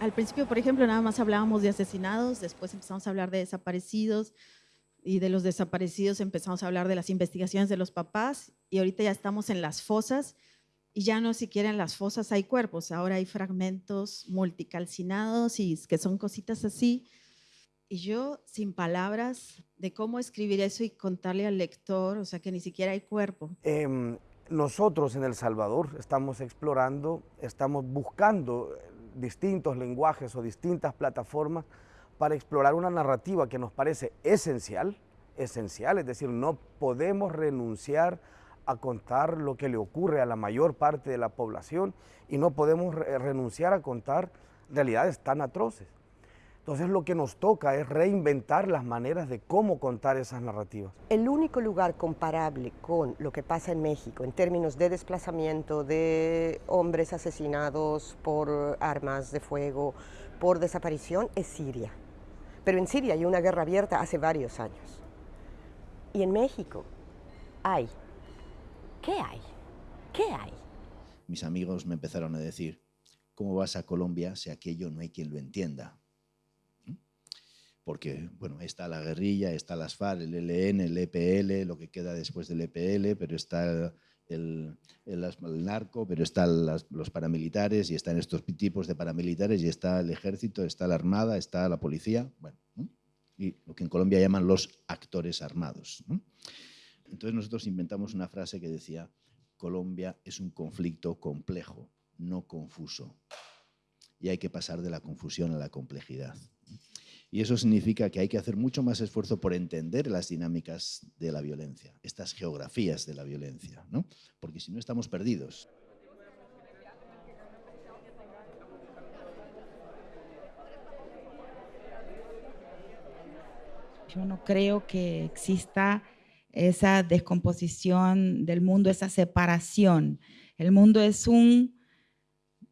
al principio, por ejemplo, nada más hablábamos de asesinados, después empezamos a hablar de desaparecidos y de los desaparecidos empezamos a hablar de las investigaciones de los papás y ahorita ya estamos en las fosas y ya no siquiera en las fosas hay cuerpos, ahora hay fragmentos multicalcinados y que son cositas así. Y yo, sin palabras de cómo escribir eso y contarle al lector, o sea, que ni siquiera hay cuerpo. Em, nosotros en El Salvador estamos explorando, estamos buscando distintos lenguajes o distintas plataformas para explorar una narrativa que nos parece esencial, esencial, es decir, no podemos renunciar a contar lo que le ocurre a la mayor parte de la población y no podemos renunciar a contar realidades tan atroces. Entonces lo que nos toca es reinventar las maneras de cómo contar esas narrativas. El único lugar comparable con lo que pasa en México en términos de desplazamiento de hombres asesinados por armas de fuego, por desaparición, es Siria. Pero en Siria hay una guerra abierta hace varios años. Y en México hay. ¿Qué hay? ¿Qué hay? Mis amigos me empezaron a decir, ¿cómo vas a Colombia si aquello no hay quien lo entienda? Porque bueno, está la guerrilla, está las FARC, el ELN, el EPL, lo que queda después del EPL, pero está el, narco, pero están los paramilitares y están estos tipos de paramilitares y está el ejército, está la armada, está la policía, bueno, y lo que en Colombia llaman los actores armados. Entonces nosotros inventamos una frase que decía, Colombia es un conflicto complejo, no confuso, y hay que pasar de la confusión a la complejidad. Y eso significa que hay que hacer mucho más esfuerzo por entender las dinámicas de la violencia, estas geografías de la violencia, ¿no? porque si no estamos perdidos. Yo no creo que exista esa descomposición del mundo, esa separación. El mundo es un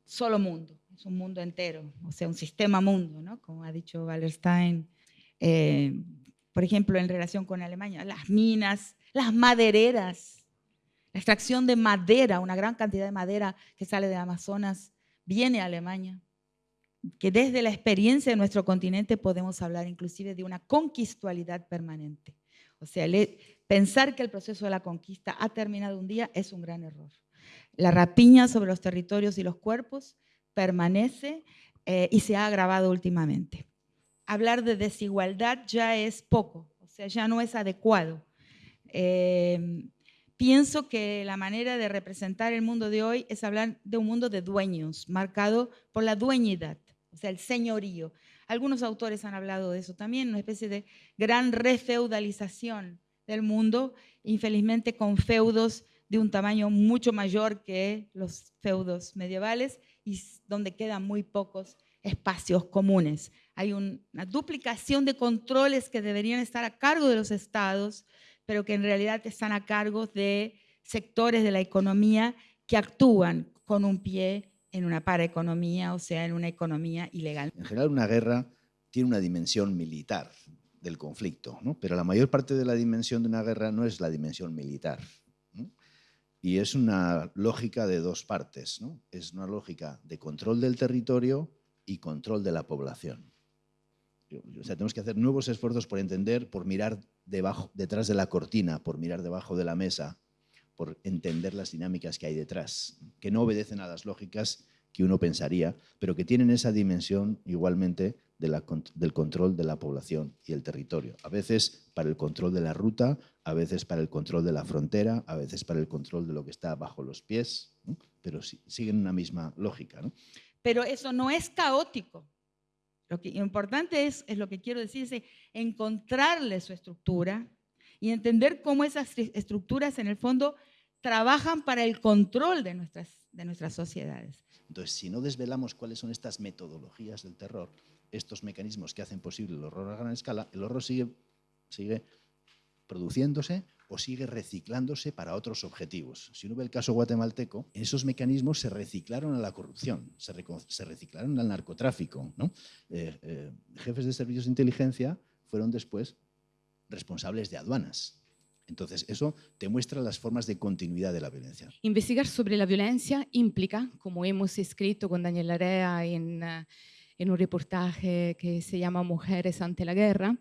solo mundo un mundo entero, o sea, un sistema mundo, ¿no? como ha dicho Wallerstein. Eh, por ejemplo, en relación con Alemania, las minas, las madereras, la extracción de madera, una gran cantidad de madera que sale de Amazonas, viene a Alemania. Que desde la experiencia de nuestro continente podemos hablar inclusive de una conquistualidad permanente. O sea, pensar que el proceso de la conquista ha terminado un día es un gran error. La rapiña sobre los territorios y los cuerpos permanece eh, y se ha agravado últimamente. Hablar de desigualdad ya es poco, o sea, ya no es adecuado. Em, pienso que la manera de representar el mundo de hoy es hablar de un mundo de dueños, marcado por la dueñidad, o sea, el señorío. Algunos autores han hablado de eso también, una especie de gran refeudalización del mundo, infelizmente con feudos de un tamaño mucho mayor que los feudos medievales y donde quedan muy pocos espacios comunes. Hay una duplicación de controles que deberían estar a cargo de los estados, pero que en realidad están a cargo de sectores de la economía que actúan con un pie en una paraeconomía, o sea, en una economía ilegal. En general, una guerra tiene una dimensión militar del conflicto, ¿no? pero la mayor parte de la dimensión de una guerra no es la dimensión militar. Y es una lógica de dos partes, ¿no? Es una lógica de control del territorio y control de la población. O sea, tenemos que hacer nuevos esfuerzos por entender, por mirar debajo, detrás de la cortina, por mirar debajo de la mesa, por entender las dinámicas que hay detrás, que no obedecen a las lógicas que uno pensaría, pero que tienen esa dimensión igualmente del control de la población y el territorio. A veces para el control de la ruta, a veces para el control de la frontera, a veces para el control de lo que está bajo los pies, pero siguen una misma lógica. Pero eso no es caótico. Lo que importante es, es lo que quiero decir, es encontrarle su estructura y entender cómo esas estructuras en el fondo trabajan para el control de nuestras, de nuestras sociedades. Entonces, si no desvelamos cuáles son estas metodologías del terror, estos mecanismos que hacen posible el horror a gran escala, el horror sigue, sigue produciéndose o sigue reciclándose para otros objetivos. Si uno ve el caso guatemalteco, esos mecanismos se reciclaron a la corrupción, se, reciclaron al narcotráfico. Eh, eh, jefes de servicios de inteligencia fueron después responsables de aduanas. Entonces, eso te muestra las formas de continuidad de la violencia. Investigar sobre la violencia implica, como hemos escrito con Daniel Larea en... Eh, en un reportaje que se llama Mujeres ante la guerra,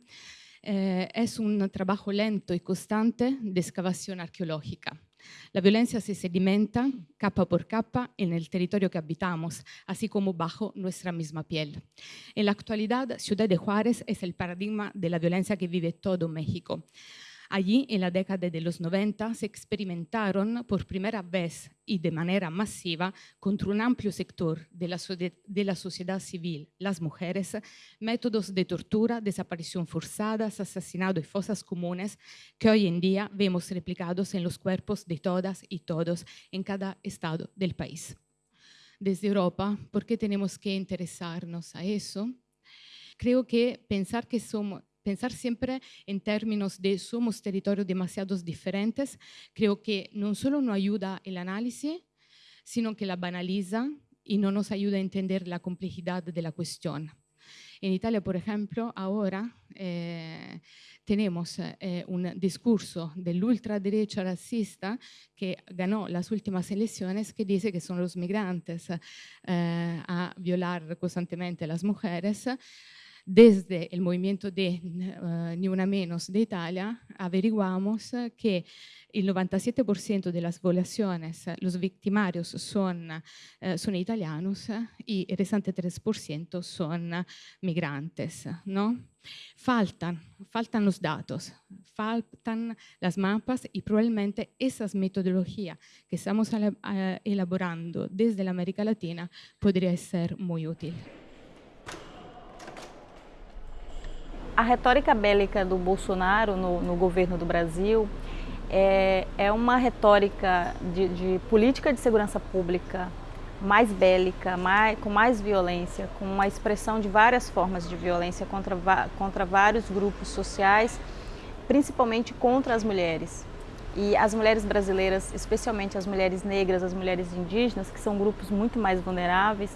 eh, es un trabajo lento y constante de excavación arqueológica. La violencia se sedimenta capa por capa en el territorio que habitamos, así como bajo nuestra misma piel. En la actualidad, Ciudad de Juárez es el paradigma de la violencia que vive todo México. Allí, en la década de los 90, se experimentaron por primera vez y de manera masiva contra un amplio sector de la, sociedad civil, las mujeres, métodos de tortura, desaparición forzada, asesinato y fosas comunes que hoy en día vemos replicados en los cuerpos de todas y todos en cada estado del país. Desde Europa, ¿por qué tenemos que interesarnos a eso? Creo que pensar que somos pensar siempre en términos de somos territorios demasiado diferentes, creo que no solo no ayuda el análisis, sino que la banaliza y no nos ayuda a entender la complejidad de la cuestión. En Italia, por ejemplo, ahora eh, tenemos eh, un discurso de la ultraderecha racista que ganó las últimas elecciones que dice que son los migrantes eh, a violar constantemente a las mujeres desde el movimiento de uh, Ni Una Menos de Italia, averiguamos que el 97% de las violaciones, los victimarios son, uh, son italianos y el restante 3% son migrantes. ¿no? Faltan, faltan los datos, faltan las mapas y probablemente esas metodologías que estamos elaborando desde la América Latina podría ser muy útil. A retórica bélica do Bolsonaro no, no governo do Brasil é, é uma retórica de, de, política de segurança pública mais bélica, mais, com mais violência, com uma expressão de várias formas de violência contra, contra vários grupos sociais, principalmente contra as mulheres. E as mulheres brasileiras, especialmente as mulheres negras, as mulheres indígenas, que são grupos muito mais vulneráveis,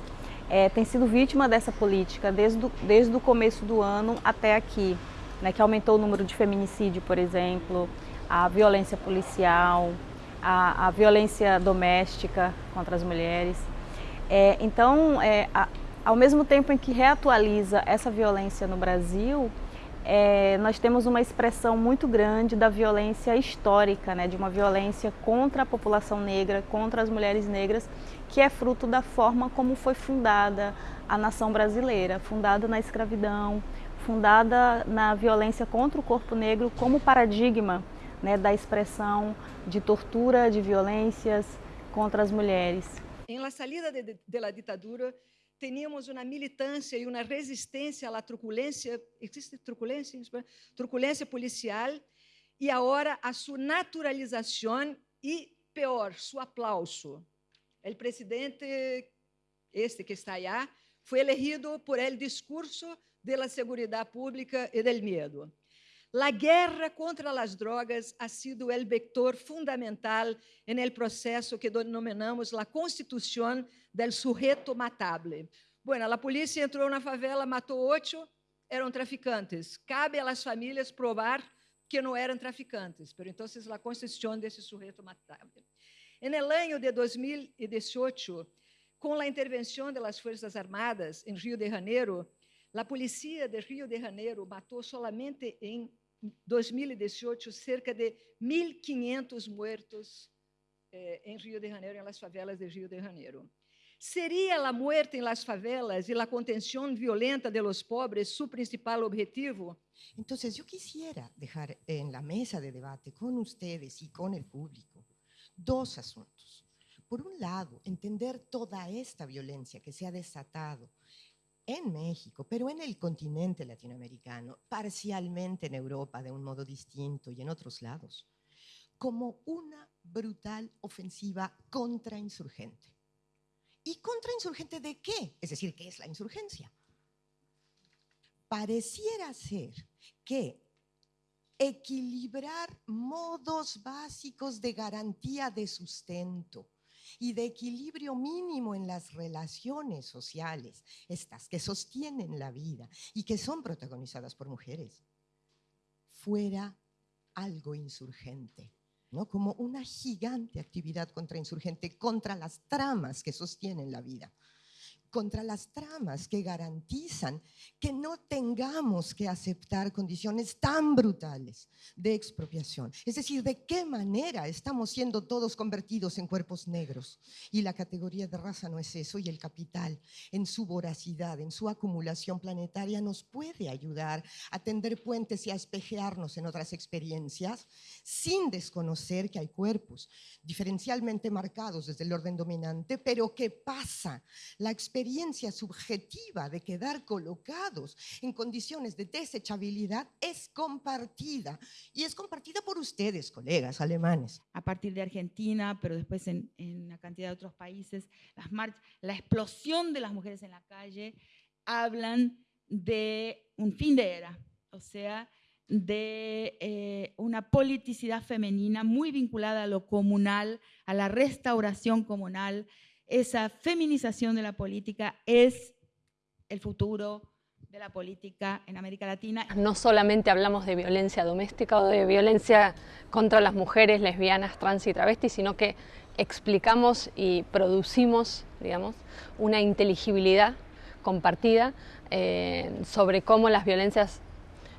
é, tem sido vítima dessa política desde, do, desde o começo do ano até aqui, né, que aumentou o número de feminicídio, por exemplo, a violência policial, a, a violência doméstica contra as mulheres. É, então, é, a, ao mesmo tempo em que reatualiza essa violência no Brasil, é, nós temos uma expressão muito grande da violência histórica, né, de uma violência contra a população negra, contra as mulheres negras, que é fruto da forma como foi fundada a nação brasileira, fundada na escravidão, fundada na violência contra o corpo negro como paradigma né, da expressão de tortura, de violências contra as mulheres. Em la salida de, de la ditadura, teníamos una militancia y una resistencia a la truculencia, ¿existe truculencia? Truculencia policial y ahora a su naturalización y peor, su aplauso. El presidente, este que está allá, fue elegido por el discurso de la seguridad pública y del miedo. La guerra contra las drogas ha sido el vector fundamental en el proceso que denominamos la constitución del sujeto matable. Bueno, la policía entró en una favela, mató ocho, eran traficantes. Cabe a las familias probar que no eran traficantes, pero entonces la constitución de ese sujeto matable. En el año de 2018, con la intervención de las Fuerzas Armadas en Río de Janeiro, la policía de Río de Janeiro mató solamente en 2018, cerca de 1.500 muertos eh, Río de Janeiro, en las favelas de Río de Janeiro. ¿Sería la muerte en las favelas y la contención violenta de los pobres su principal objetivo? Entonces, yo quisiera dejar en la mesa de debate con ustedes y con el público dos asuntos. Por un lado, entender toda esta violencia que se ha desatado en México, pero en el continente latinoamericano, parcialmente en Europa de un modo distinto y en otros lados, como una brutal ofensiva contrainsurgente. ¿Y contrainsurgente de qué? Es decir, ¿qué es la insurgencia? Pareciera ser que equilibrar modos básicos de garantía de sustento, y de equilibrio mínimo en las relaciones sociales, estas que sostienen la vida y que son protagonizadas por mujeres, fuera algo insurgente, ¿no? como una gigante actividad contrainsurgente contra las tramas que sostienen la vida contra las tramas que garantizan que no tengamos que aceptar condiciones tan brutales de expropiación. Es decir, de qué manera estamos siendo todos convertidos en cuerpos negros. Y la categoría de raza no es eso, y el capital, en su voracidad, en su acumulación planetaria, nos puede ayudar a tender puentes y a espejearnos en otras experiencias sin desconocer que hay cuerpos diferencialmente marcados desde el orden dominante, pero que pasa la experiencia subjetiva de quedar colocados en condiciones de desechabilidad es compartida y es compartida por ustedes, colegas alemanes. A partir de Argentina, pero después en, en una cantidad de otros países, las la explosión de las mujeres en la calle hablan de un fin de era, o sea, de eh, una politicidad femenina muy vinculada a lo comunal, a la restauración comunal. Esa feminización de la política es el futuro de la política en América Latina. No solamente hablamos de violencia doméstica o de violencia contra las mujeres lesbianas, trans y travestis, sino que explicamos y producimos, digamos, una inteligibilidad compartida eh, sobre cómo las violencias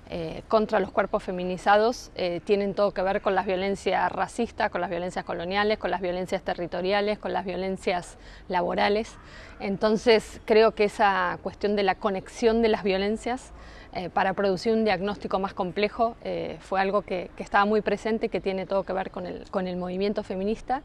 eh, contra los cuerpos feminizados eh, tienen todo que ver con las violencias racistas, con las violencias coloniales, con las violencias territoriales, con las violencias laborales. Entonces creo que esa cuestión de la conexión de las violencias eh, para producir un diagnóstico más complejo fue algo que, que, estaba muy presente que tiene todo que ver con el, con el movimiento feminista.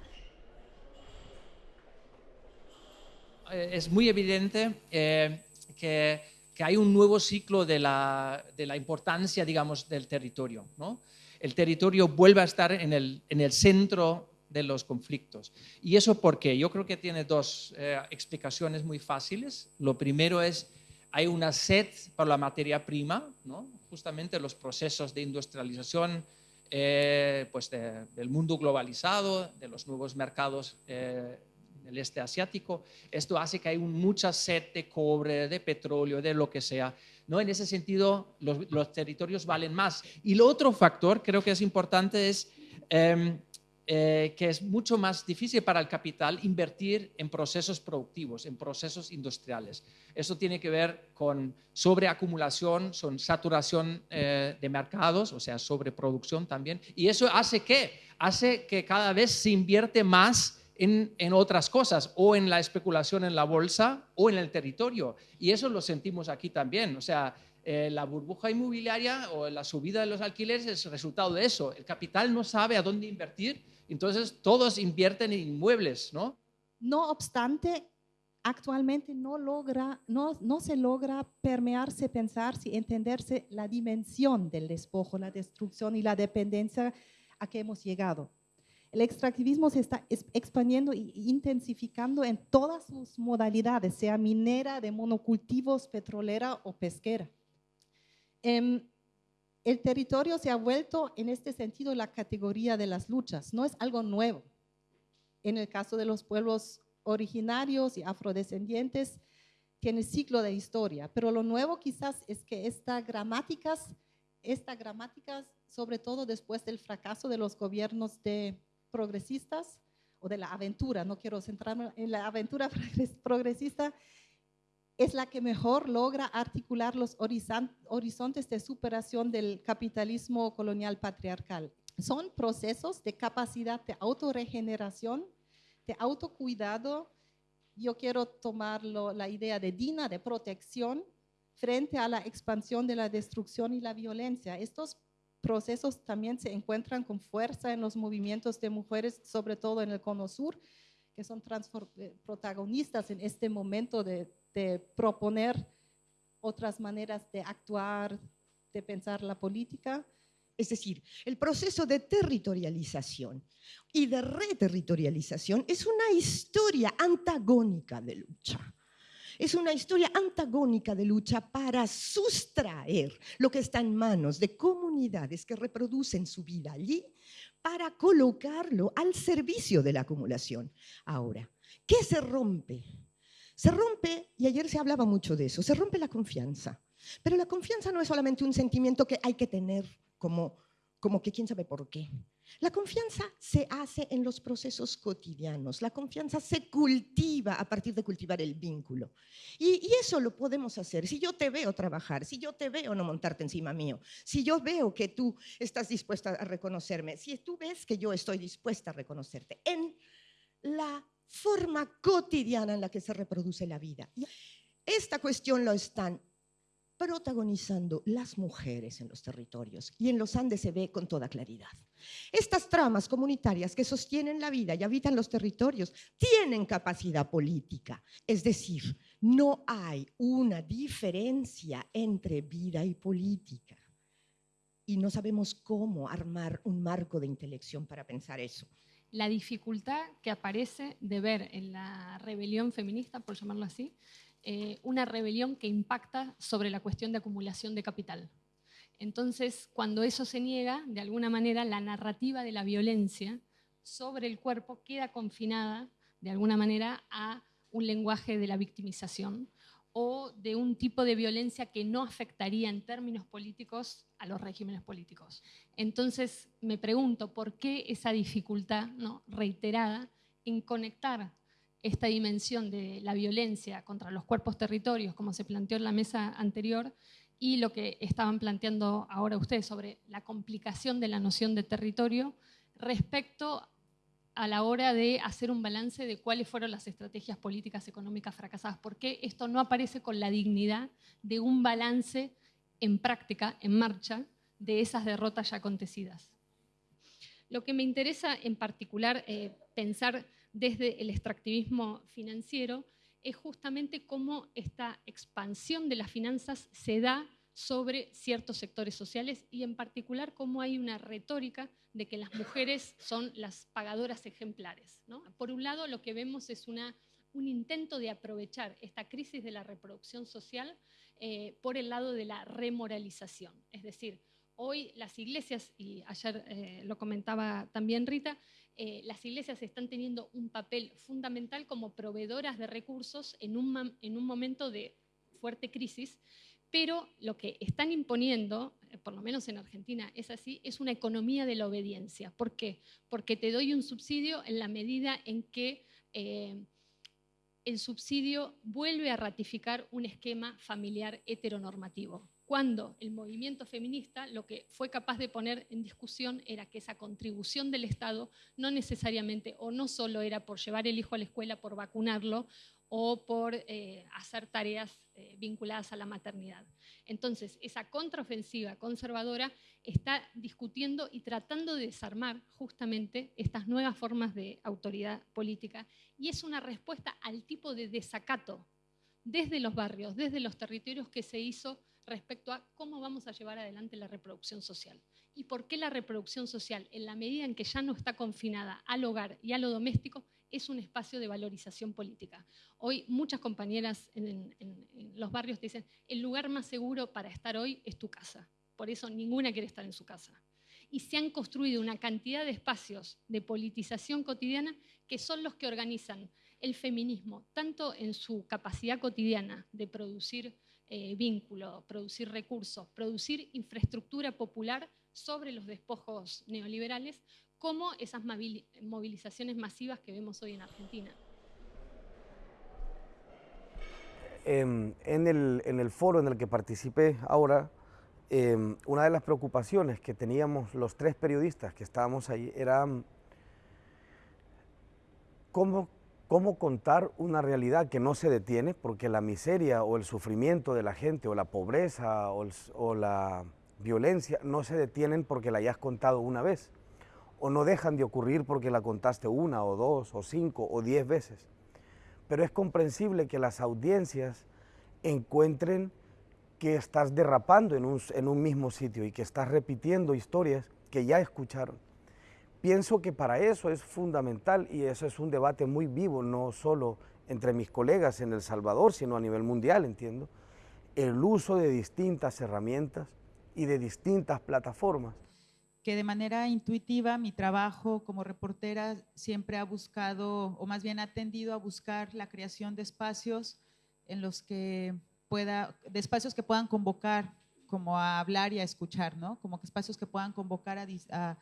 Es muy evidente que que hay un nuevo ciclo de la, de la importancia, digamos, del territorio. ¿no? El territorio vuelve a estar en el, en el centro de los conflictos. ¿Y eso por qué? Yo creo que tiene dos eh, explicaciones muy fáciles. Lo primero es, hay una sed por la materia prima, ¿no? justamente los procesos de industrialización eh, pues del mundo globalizado, de los nuevos mercados eh, el este asiático. Esto hace que hay mucha sed de cobre, de petróleo, de lo que sea. ¿no? En ese sentido, los, territorios valen más. Y lo otro factor, creo que es importante, es em, eh, que es mucho más difícil para el capital invertir en procesos productivos, en procesos industriales. Eso tiene que ver con sobreacumulación, son saturación eh, de mercados, o sea, sobreproducción también. Y eso hace que, hace que cada vez se invierte más en, otras cosas, o en la especulación en la bolsa o en el territorio. Y eso lo sentimos aquí también. O sea, eh, la burbuja inmobiliaria o la subida de los alquileres es resultado de eso. El capital no sabe a dónde invertir, entonces todos invierten en inmuebles, ¿no? No obstante, actualmente no, logra, no, no se logra permearse, pensarse y entenderse la dimensión del despojo, la destrucción y la dependencia a que hemos llegado. El extractivismo se está expandiendo e intensificando en todas sus modalidades, sea minera, de monocultivos, petrolera o pesquera. Em, el territorio se ha vuelto en este sentido la categoría de las luchas, no es algo nuevo. En el caso de los pueblos originarios y afrodescendientes, tiene ciclo de historia, pero lo nuevo quizás es que estas gramáticas, esta gramática, sobre todo después del fracaso de los gobiernos de progresistas o de la aventura, no quiero centrarme en la aventura progresista, es la que mejor logra articular los horizontes de superación del capitalismo colonial patriarcal. Son procesos de capacidad de autorregeneración, de autocuidado. Yo quiero tomar la idea de Dina, de protección, frente a la expansión de la destrucción y la violencia. Estos procesos también se encuentran con fuerza en los movimientos de mujeres, sobre todo en el Cono Sur, que son eh, protagonistas en este momento de, de proponer otras maneras de actuar, de pensar la política. Es decir, el proceso de territorialización y de reterritorialización es una historia antagónica de lucha es una historia antagónica de lucha para sustraer lo que está en manos de comunidades que reproducen su vida allí para colocarlo al servicio de la acumulación. Ahora, ¿qué se rompe? Se rompe, y ayer se hablaba mucho de eso, se rompe la confianza. Pero la confianza no es solamente un sentimiento que hay que tener como, como que quién sabe por qué. La confianza se hace en los procesos cotidianos, la confianza se cultiva a partir de cultivar el vínculo. Y, eso lo podemos hacer. Si yo te veo trabajar, si yo te veo no montarte encima mío, si yo veo que tú estás dispuesta a reconocerme, si tú ves que yo estoy dispuesta a reconocerte, en la forma cotidiana en la que se reproduce la vida. Esta cuestión lo están protagonizando las mujeres en los territorios y en los Andes se ve con toda claridad. Estas tramas comunitarias que sostienen la vida y habitan los territorios tienen capacidad política, es decir, no hay una diferencia entre vida y política. Y no sabemos cómo armar un marco de intelección para pensar eso. La dificultad que aparece de ver en la rebelión feminista, por llamarlo así, eh, una rebelión que impacta sobre la cuestión de acumulación de capital. Entonces, cuando eso se niega, de alguna manera la narrativa de la violencia sobre el cuerpo queda confinada, de alguna manera, a un lenguaje de la victimización o de un tipo de violencia que no afectaría en términos políticos a los regímenes políticos. Entonces, me pregunto, ¿por qué esa dificultad ¿no? reiterada en conectar esta dimensión de la violencia contra los cuerpos territorios, como se planteó en la mesa anterior, y lo que estaban planteando ahora ustedes sobre la complicación de la noción de territorio respecto a la hora de hacer un balance de cuáles fueron las estrategias políticas económicas fracasadas. ¿Por qué esto no aparece con la dignidad de un balance en práctica, en marcha, de esas derrotas ya acontecidas? Lo que me interesa en particular eh, pensar desde el extractivismo financiero es justamente cómo esta expansión de las finanzas se da sobre ciertos sectores sociales y en particular cómo hay una retórica de que las mujeres son las pagadoras ejemplares. Por un lado, lo que vemos es una, un intento de aprovechar esta crisis de la reproducción social eh, por el lado de la remoralización. Es decir, hoy las iglesias, y ayer eh, lo comentaba también Rita, eh, las iglesias están teniendo un papel fundamental como proveedoras de recursos en un, en un momento de fuerte crisis, pero lo que están imponiendo, eh, por lo menos en Argentina es así, es una economía de la obediencia. ¿Por qué? Porque te doy un subsidio en la medida en que eh, el subsidio vuelve a ratificar un esquema familiar heteronormativo cuando el movimiento feminista lo que fue capaz de poner en discusión era que esa contribución del Estado no necesariamente o no solo era por llevar el hijo a la escuela, por vacunarlo o por eh, hacer tareas eh, vinculadas a la maternidad. Entonces, esa contraofensiva conservadora está discutiendo y tratando de desarmar justamente estas nuevas formas de autoridad política y es una respuesta al tipo de desacato desde los barrios, desde los territorios que se hizo respecto a cómo vamos a llevar adelante la reproducción social. ¿Y por qué la reproducción social, en la medida en que ya no está confinada al hogar y a lo doméstico, es un espacio de valorización política? Hoy muchas compañeras en, los barrios te dicen, el lugar más seguro para estar hoy es tu casa. Por eso ninguna quiere estar en su casa. Y se han construido una cantidad de espacios de politización cotidiana que son los que organizan el feminismo, tanto en su capacidad cotidiana de producir eh, vínculo, producir recursos, producir infraestructura popular sobre los despojos neoliberales, como esas movilizaciones masivas que vemos hoy en Argentina. Em, en, el, foro en el que participé ahora, em, una de las preocupaciones que teníamos los tres periodistas que estábamos ahí era cómo cómo contar una realidad que no se detiene, porque la miseria o el sufrimiento de la gente o la pobreza o, la violencia no se detienen porque la hayas contado una vez, o no dejan de ocurrir porque la contaste una o dos o cinco o diez veces. Pero es comprensible que las audiencias encuentren que estás derrapando en un, en un mismo sitio y que estás repitiendo historias que ya escucharon Pienso que para eso es fundamental y eso es un debate muy vivo, no solo entre mis colegas en El Salvador, sino a nivel mundial, entiendo, el uso de distintas herramientas y de distintas plataformas. Que de manera intuitiva mi trabajo como reportera siempre ha buscado, o más bien ha tendido a buscar la creación de espacios en los que pueda, de espacios que puedan convocar como a hablar y a escuchar, ¿no? Como que espacios que puedan convocar a,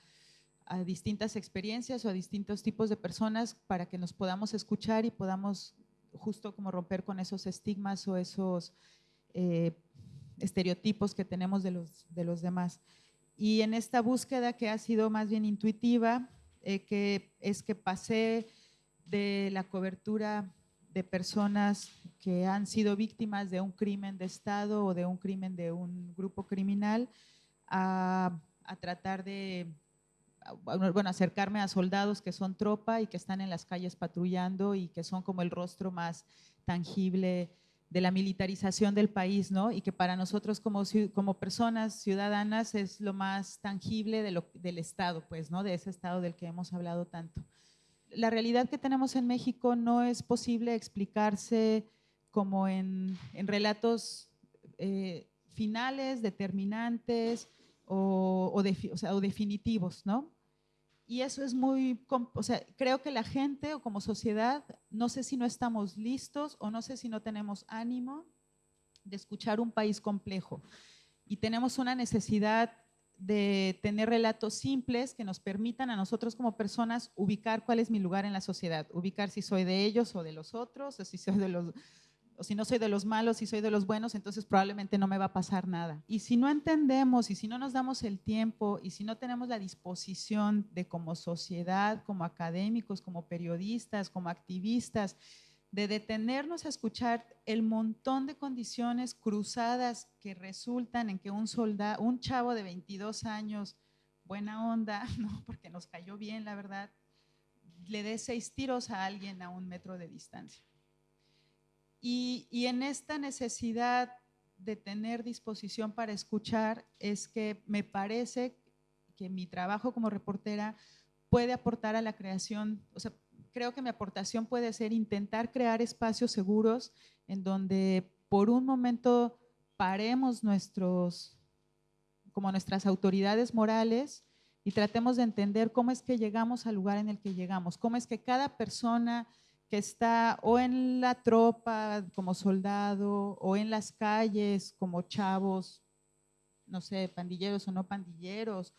distintas experiencias o a distintos tipos de personas para que nos podamos escuchar y podamos justo como romper con esos estigmas o esos eh, estereotipos que tenemos de los, de los demás. Y en esta búsqueda que ha sido más bien intuitiva, eh, que es que pasé de la cobertura de personas que han sido víctimas de un crimen de Estado o de un crimen de un grupo criminal a, a tratar de bueno, acercarme a soldados que son tropa y que están en las calles patrullando y que son como el rostro más tangible de la militarización del país, ¿no? Y que para nosotros como, como personas ciudadanas es lo más tangible de lo, del Estado, pues, ¿no? De ese Estado del que hemos hablado tanto. La realidad que tenemos en México no es posible explicarse como en, en relatos eh, finales, determinantes o, o, o, sea, o definitivos, ¿no? Y eso es muy, o sea, creo que la gente o como sociedad, no sé si no estamos listos o no sé si no tenemos ánimo de escuchar un país complejo. Y tenemos una necesidad de tener relatos simples que nos permitan a nosotros como personas ubicar cuál es mi lugar en la sociedad, ubicar si soy de ellos o de los otros, o si soy de los, o si no soy de los malos y soy de los buenos, entonces probablemente no me va a pasar nada. Y si no entendemos y si no nos damos el tiempo y si no tenemos la disposición de como sociedad, como académicos, como periodistas, como activistas, de detenernos a escuchar el montón de condiciones cruzadas que resultan en que un soldado, un chavo de 22 años, buena onda, porque nos cayó bien, la verdad, le dé seis tiros a alguien a un metro de distancia. Y, en esta necesidad de tener disposición para escuchar es que me parece que mi trabajo como reportera puede aportar a la creación, o sea, creo que mi aportación puede ser intentar crear espacios seguros en donde por un momento paremos nuestros, como nuestras autoridades morales y tratemos de entender cómo es que llegamos al lugar en el que llegamos, cómo es que cada persona que está o en la tropa como soldado o en las calles como chavos, no sé, pandilleros o no pandilleros.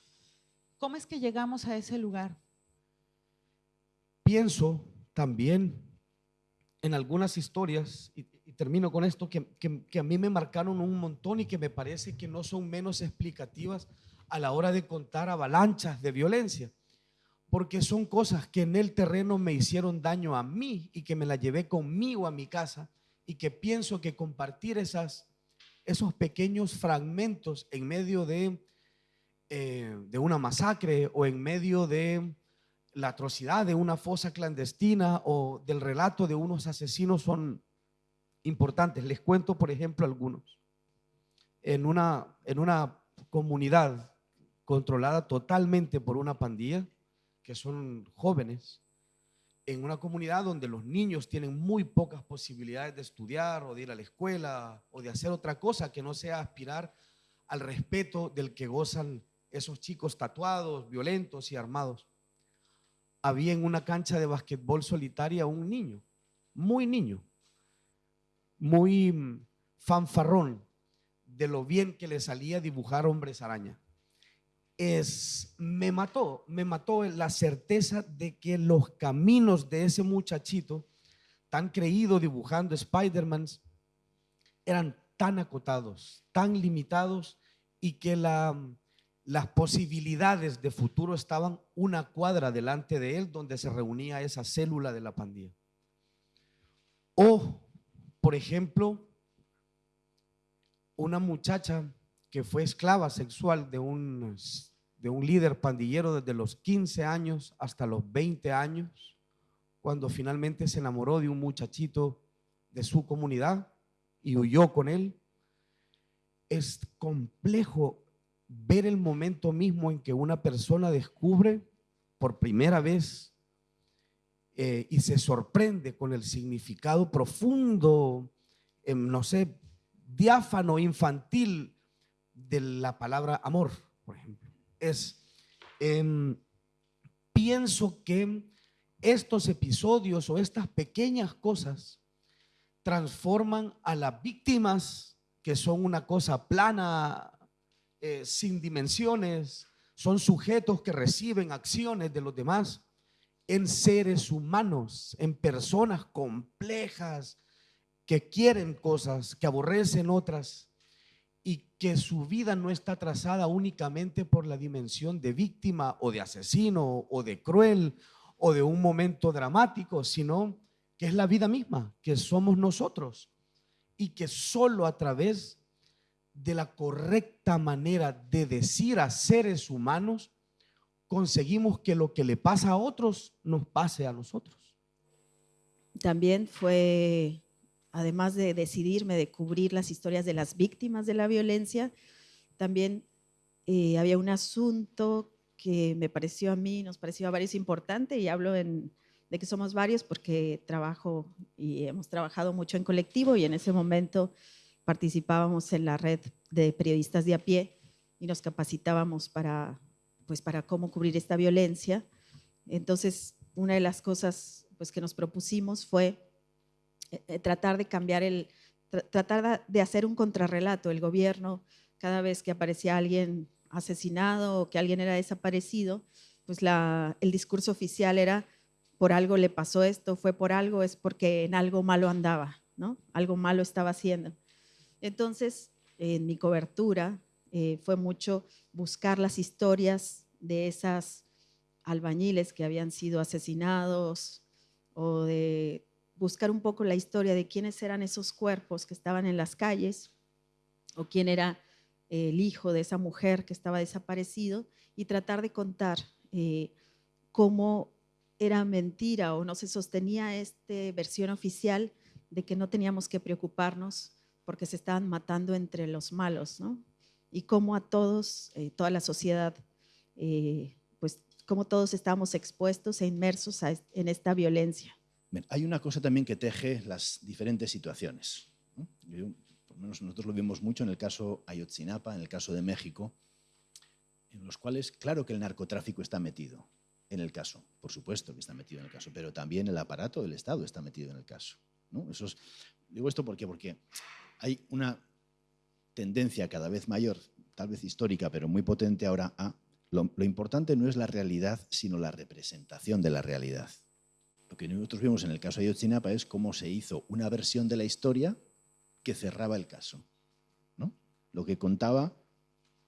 ¿Cómo es que llegamos a ese lugar? Pienso también en algunas historias, y, termino con esto, que, que a mí me marcaron un montón y que me parece que no son menos explicativas a la hora de contar avalanchas de violencia porque son cosas que en el terreno me hicieron daño a mí y que me la llevé conmigo a mi casa y que pienso que compartir esas, esos pequeños fragmentos en medio de, eh, de una masacre o en medio de la atrocidad de una fosa clandestina o del relato de unos asesinos son importantes. Les cuento, por ejemplo, algunos. En una, en una comunidad controlada totalmente por una pandilla, que son jóvenes, en una comunidad donde los niños tienen muy pocas posibilidades de estudiar o de ir a la escuela o de hacer otra cosa que no sea aspirar al respeto del que gozan esos chicos tatuados, violentos y armados. Había en una cancha de basquetbol solitaria un niño, muy niño, muy mm, fanfarrón de lo bien que le salía dibujar hombres araña es, me mató, me mató la certeza de que los caminos de ese muchachito, tan creído dibujando Spider-Man, eran tan acotados, tan limitados y que la, las posibilidades de futuro estaban una cuadra delante de él donde se reunía esa célula de la pandilla. O, por ejemplo, una muchacha que fue esclava sexual de un de un líder pandillero desde los 15 años hasta los 20 años, cuando finalmente se enamoró de un muchachito de su comunidad y huyó con él. Es complejo ver el momento mismo en que una persona descubre por primera vez eh, y se sorprende con el significado profundo, em, no sé, diáfano, infantil de la palabra amor, por ejemplo es, em, pienso que estos episodios o estas pequeñas cosas transforman a las víctimas, que son una cosa plana, eh, sin dimensiones, son sujetos que reciben acciones de los demás en seres humanos, en personas complejas que quieren cosas, que aborrecen otras y que su vida no está trazada únicamente por la dimensión de víctima o de asesino o de cruel o de un momento dramático, sino que es la vida misma, que somos nosotros y que solo a través de la correcta manera de decir a seres humanos conseguimos que lo que le pasa a otros nos pase a nosotros. También fue, además de decidirme de cubrir las historias de las víctimas de la violencia, también eh, había un asunto que me pareció a mí, nos pareció a varios importante, y hablo de que somos varios porque trabajo y hemos trabajado mucho en colectivo y en ese momento participábamos en la red de periodistas de a pie y nos capacitábamos para pues para cómo cubrir esta violencia. Entonces, una de las cosas pues, que nos propusimos fue eh, tratar de cambiar el, tratar de hacer un contrarrelato. El gobierno, cada vez que aparecía alguien asesinado o que alguien era desaparecido, pues la, el discurso oficial era por algo le pasó esto, fue por algo, es porque en algo malo andaba, ¿no? Algo malo estaba haciendo. Entonces, en mi cobertura eh, fue mucho buscar las historias de esas albañiles que habían sido asesinados o de buscar un poco la historia de quiénes eran esos cuerpos que estaban en las calles o quién era el hijo de esa mujer que estaba desaparecido y tratar de contar eh, cómo era mentira o no se sostenía esta versión oficial de que no teníamos que preocuparnos porque se estaban matando entre los malos, ¿no? y cómo a todos, eh, toda la sociedad, eh, pues cómo todos estamos expuestos e inmersos en esta violencia. Hay una cosa también que teje las diferentes situaciones. por lo menos nosotros lo vimos mucho en el caso Ayotzinapa, en el caso de México, en los cuales, claro que el narcotráfico está metido en el caso, por supuesto que está metido en el caso, pero también el aparato del Estado está metido en el caso. ¿no? Eso digo esto porque, porque hay una tendencia cada vez mayor, tal vez histórica, pero muy potente ahora a lo, importante no es la realidad, sino la representación de la realidad. Lo que nosotros vimos en el caso de Ayotzinapa es cómo se hizo una versión de la historia que cerraba el caso. ¿no? Lo que contaba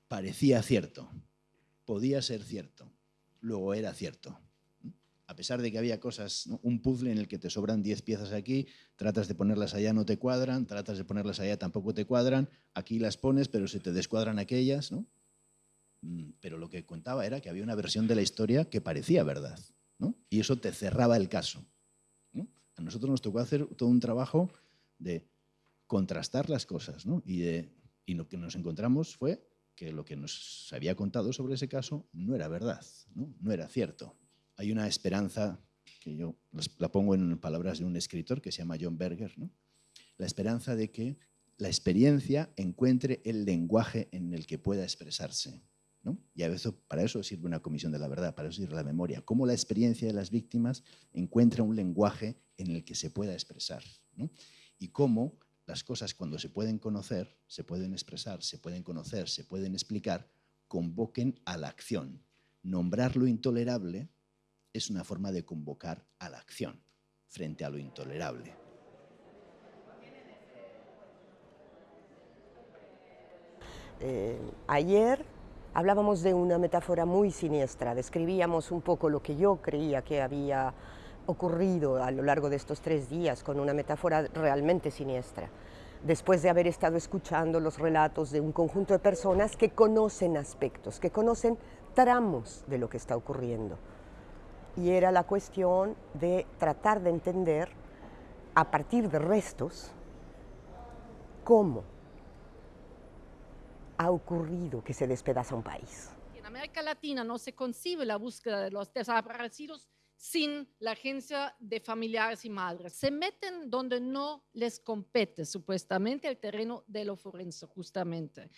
parecía cierto, podía ser cierto, luego era cierto a pesar de que había cosas, un puzzle en el que te sobran 10 piezas aquí, tratas de ponerlas allá, no te cuadran, tratas de ponerlas allá, tampoco te cuadran, aquí las pones, pero se te descuadran aquellas, ¿no? Mm, pero lo que contaba era que había una versión de la historia que parecía verdad, Y eso te cerraba el caso. A nosotros nos tocó hacer todo un trabajo de contrastar las cosas. Y, lo que nos encontramos fue que lo que nos había contado sobre ese caso no era verdad, no, era cierto hay una esperanza que yo la pongo en palabras de un escritor que se llama John Berger, la esperanza de que la experiencia encuentre el lenguaje en el que pueda expresarse. ¿No? Y a veces para eso sirve una comisión de la verdad, para eso sirve la memoria. Cómo la experiencia de las víctimas encuentra un lenguaje en el que se pueda expresar. Y cómo las cosas cuando se pueden conocer, se pueden expresar, se pueden conocer, se pueden explicar, convoquen a la acción. Nombrar lo intolerable es una forma de convocar a la acción frente a lo intolerable. Eh, ayer hablábamos de una metáfora muy siniestra, describíamos un poco lo que yo creía que había ocurrido a lo largo de estos tres días con una metáfora realmente siniestra, después de haber estado escuchando los relatos de un conjunto de personas que conocen aspectos, que conocen tramos de lo que está ocurriendo. Y era la cuestión de tratar de entender a partir de restos cómo ha ocurrido que se despedaza un país. En América Latina no se concibe la búsqueda de los desaparecidos sin la agencia de familiares y madres. Se meten donde no les compete supuestamente el terreno de lo forense, justamente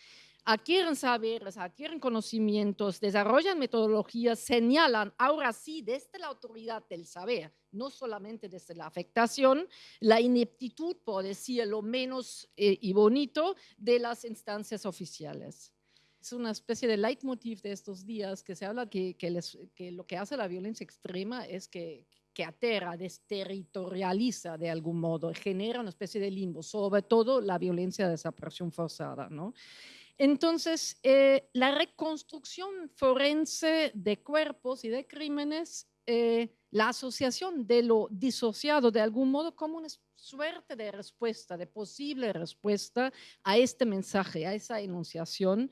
adquieren saberes, adquieren conocimientos, desarrollan metodologías, señalan, ahora sí, desde la autoridad del saber, no solamente desde la afectación, la ineptitud, por decir lo menos eh, y bonito, de las instancias oficiales. es una especie de leitmotiv de estos días que se habla que, que, les, que lo que hace la violencia extrema es que, que aterra, desterritorializa de algún modo, genera una especie de limbo, sobre todo la violencia de desaparición forzada, ¿no? Entonces, eh, la reconstrucción forense de cuerpos y de crímenes, eh, la asociación de lo disociado de algún modo como una suerte de respuesta, de posible respuesta a este mensaje, a esa enunciación.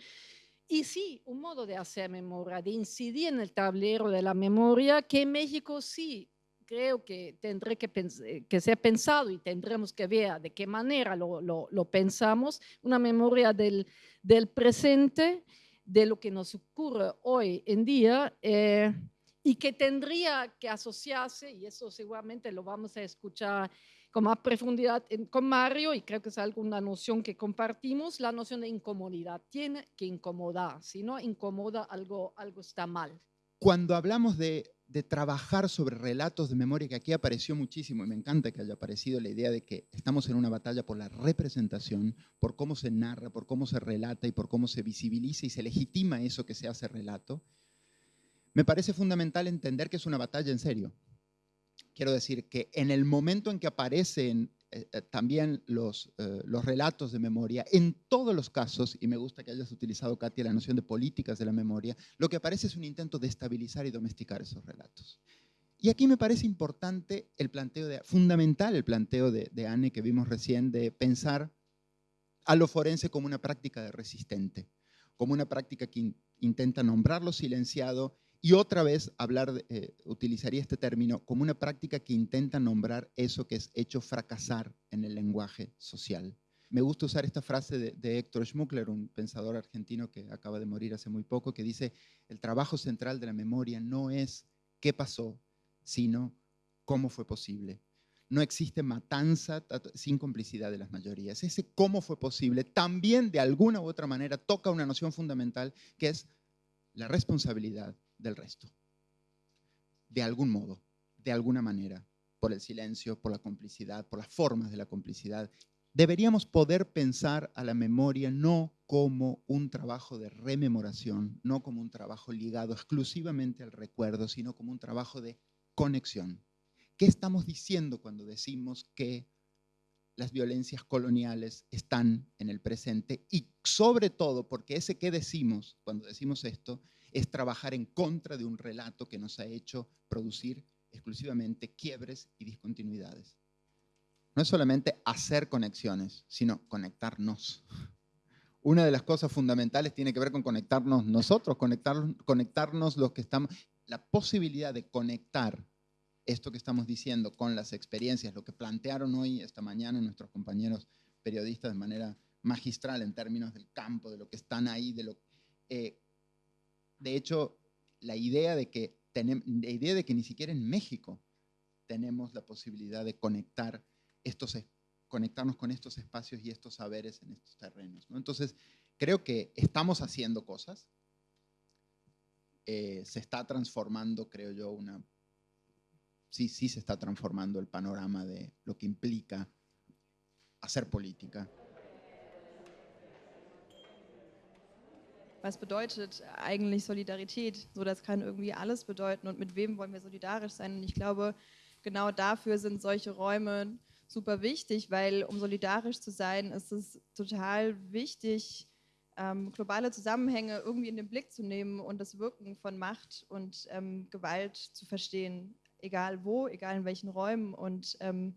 Y sí, un modo de hacer memoria, de incidir en el tablero de la memoria, que en México sí creo que tendré que, eh, que ser pensado y tendremos que ver de qué manera lo, lo, lo pensamos, una memoria del, del, presente, de lo que nos ocurre hoy en día. Eh, y que tendría que asociarse, y eso seguramente lo vamos a escuchar con más profundidad con Mario, y creo que es alguna noción que compartimos, la noción de incomodidad. Tiene que incomodar, si no incomoda algo, algo está mal. Cuando hablamos de, de trabajar sobre relatos de memoria, que aquí apareció muchísimo, y me encanta que haya aparecido la idea de que estamos en una batalla por la representación, por cómo se narra, por cómo se relata y por cómo se visibiliza y se legitima eso que se hace relato, me parece fundamental entender que es una batalla en serio. Quiero decir que en el momento en que aparecen también los, eh, los relatos de memoria, en todos los casos, y me gusta que hayas utilizado, Katia, la noción de políticas de la memoria, lo que aparece es un intento de estabilizar y domesticar esos relatos. Y aquí me parece importante el planteo, fundamental el planteo de, de Anne que vimos recién, de pensar a lo forense como una práctica de resistente, como una práctica que intenta nombrar lo silenciado y otra vez hablar, eh, utilizaría este término como una práctica que intenta nombrar eso que es hecho fracasar en el lenguaje social. Me gusta usar esta frase de, de Héctor Schmuckler, un pensador argentino que acaba de morir hace muy poco, que dice, el trabajo central de la memoria no es qué pasó, sino cómo fue posible. No existe matanza sin complicidad de las mayorías. Ese cómo fue posible también de alguna u otra manera toca una noción fundamental que es la responsabilidad del resto. De algún modo, de alguna manera, por el silencio, por la complicidad, por las formas de la complicidad. Deberíamos poder pensar a la memoria no como un trabajo de rememoración, no como un trabajo ligado exclusivamente al recuerdo, sino como un trabajo de conexión. ¿Qué estamos diciendo cuando decimos que las violencias coloniales están en el presente y sobre todo porque ese que decimos cuando decimos esto es trabajar en contra de un relato que nos ha hecho producir exclusivamente quiebres y discontinuidades. No es solamente hacer conexiones, sino conectarnos. Una de las cosas fundamentales tiene que ver con conectarnos nosotros, conectar, conectarnos los que estamos, la posibilidad de conectar esto que estamos diciendo con las experiencias, lo que plantearon hoy, esta mañana, nuestros compañeros periodistas de manera magistral en términos del campo, de lo que están ahí, de lo eh, de hecho, la idea de que la idea de que ni siquiera en México tenemos la posibilidad de conectar estos, conectarnos con estos espacios y estos saberes en estos terrenos. Entonces, creo que estamos haciendo cosas. Eh, se está transformando, creo yo, una... Sí, sí se está transformando el panorama de lo que implica hacer política. Was bedeutet eigentlich Solidarität? So, das kann irgendwie alles bedeuten und mit wem wollen wir solidarisch sein? Und ich glaube, genau dafür sind solche Räume super wichtig, weil um solidarisch zu sein, ist es total wichtig, ähm, globale Zusammenhänge irgendwie in den Blick zu nehmen und das Wirken von Macht und ähm, Gewalt zu verstehen, egal wo, egal in welchen Räumen. Und ähm,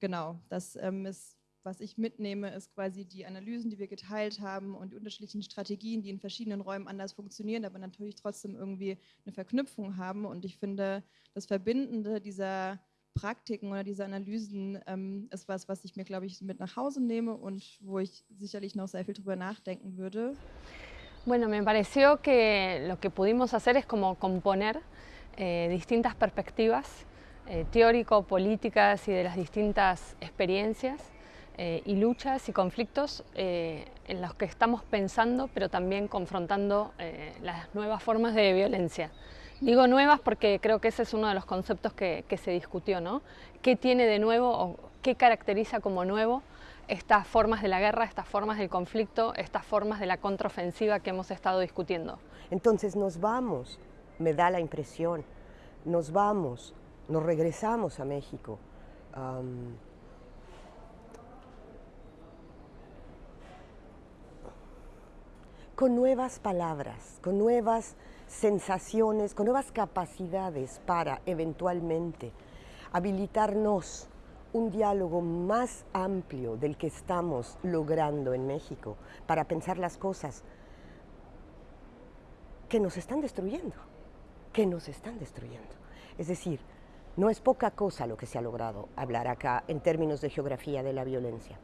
genau, das ähm, ist was ich mitnehme, ist quasi die Analysen, die wir geteilt haben und die unterschiedlichen Strategien, die in verschiedenen Räumen anders funktionieren, aber natürlich trotzdem irgendwie eine Verknüpfung haben. Und ich finde, das Verbindende dieser Praktiken oder dieser Analysen ähm, ist was, was ich mir, glaube ich, mit nach Hause nehme und wo ich sicherlich noch sehr viel drüber nachdenken würde. Bueno, me pareció que lo que pudimos hacer es como componer eh, distintas perspectivas eh, teórico-políticas y de las distintas experiencias Eh, y luchas y conflictos eh, en los que estamos pensando, pero también confrontando eh, las nuevas formas de violencia. Digo nuevas porque creo que ese es uno de los conceptos que, se discutió, ¿no? ¿Qué tiene de nuevo o qué caracteriza como nuevo estas formas de la guerra, estas formas del conflicto, estas formas de la contraofensiva que hemos estado discutiendo. Entonces nos vamos, me da la impresión, nos vamos, nos regresamos a México. Um, con nuevas palabras, con nuevas sensaciones, con nuevas capacidades para eventualmente habilitarnos un diálogo más amplio del que estamos logrando en México para pensar las cosas que nos están destruyendo, que nos están destruyendo. Es decir, no es poca cosa lo que se ha logrado hablar acá en términos de geografía de la violencia.